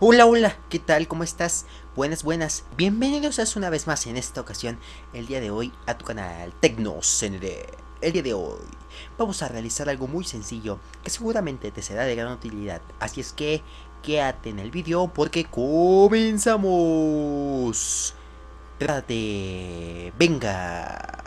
Hola, hola, ¿qué tal? ¿Cómo estás? Buenas, buenas. Bienvenidos a una vez más en esta ocasión, el día de hoy, a tu canal TecnoCND. El día de hoy vamos a realizar algo muy sencillo que seguramente te será de gran utilidad. Así es que quédate en el vídeo porque comenzamos. Trate. Venga.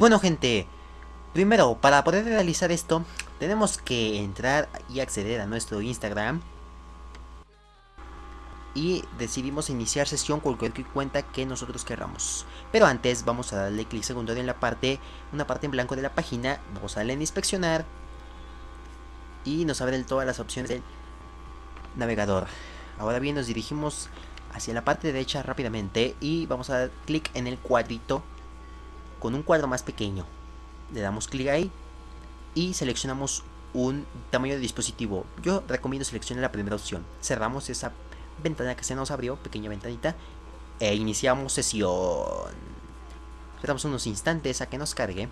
Bueno gente, primero para poder realizar esto tenemos que entrar y acceder a nuestro Instagram y decidimos iniciar sesión con cualquier cuenta que nosotros queramos. Pero antes vamos a darle clic segundo en la parte, una parte en blanco de la página, vamos a darle en inspeccionar y nos abren todas las opciones del navegador. Ahora bien nos dirigimos hacia la parte derecha rápidamente y vamos a dar clic en el cuadrito con un cuadro más pequeño. Le damos clic ahí y seleccionamos un tamaño de dispositivo. Yo recomiendo seleccionar la primera opción. Cerramos esa ventana que se nos abrió, pequeña ventanita, e iniciamos sesión. Esperamos unos instantes a que nos cargue.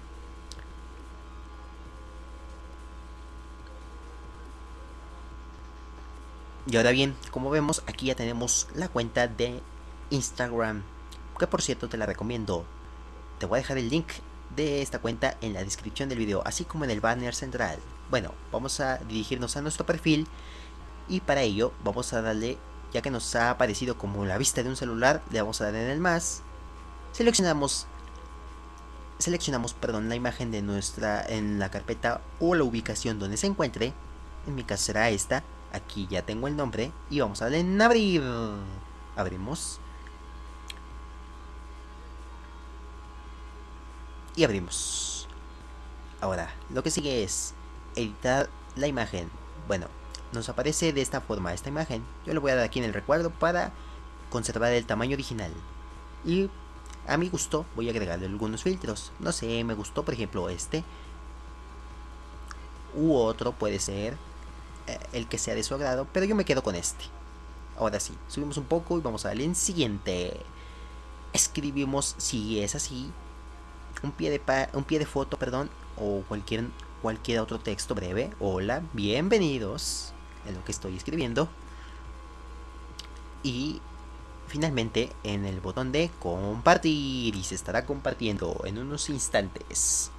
Y ahora bien, como vemos, aquí ya tenemos la cuenta de Instagram. Que por cierto te la recomiendo te voy a dejar el link de esta cuenta en la descripción del video, así como en el banner central. Bueno, vamos a dirigirnos a nuestro perfil y para ello vamos a darle, ya que nos ha aparecido como la vista de un celular, le vamos a dar en el más. Seleccionamos seleccionamos, perdón, la imagen de nuestra en la carpeta o la ubicación donde se encuentre. En mi caso será esta. Aquí ya tengo el nombre y vamos a darle en abrir. Abrimos. Y abrimos. Ahora, lo que sigue es editar la imagen. Bueno, nos aparece de esta forma esta imagen. Yo le voy a dar aquí en el recuadro para conservar el tamaño original. Y a mi gusto voy a agregarle algunos filtros. No sé, me gustó por ejemplo este. U otro puede ser eh, el que sea de su agrado, pero yo me quedo con este. Ahora sí, subimos un poco y vamos a darle en siguiente. Escribimos si es así un pie de, un pie de foto, perdón, o cualquier, cualquier otro texto breve. Hola, bienvenidos en lo que estoy escribiendo. Y finalmente en el botón de compartir y se estará compartiendo en unos instantes.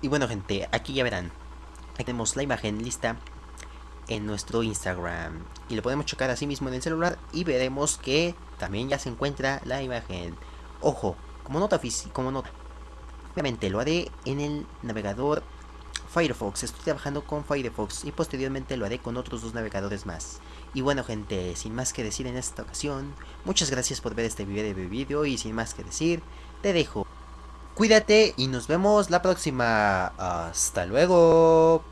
Y bueno gente, aquí ya verán, tenemos la imagen lista en nuestro Instagram y lo podemos chocar así mismo en el celular y veremos que también ya se encuentra la imagen. Ojo, como nota como nota. Obviamente lo haré en el navegador Firefox. Estoy trabajando con Firefox y posteriormente lo haré con otros dos navegadores más. Y bueno gente, sin más que decir en esta ocasión, muchas gracias por ver este video y sin más que decir, te dejo. Cuídate y nos vemos la próxima. Hasta luego.